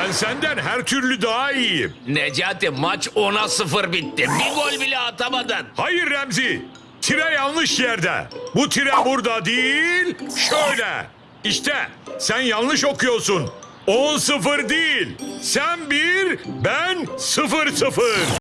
Ben senden her türlü daha iyiyim. Necati maç 10'a 0 bitti. Bir gol bile atamadın. Hayır Remzi. Tire yanlış yerde. Bu tire burada değil, şöyle. İşte sen yanlış okuyorsun. 10-0 değil. Sen bir, ben 0-0.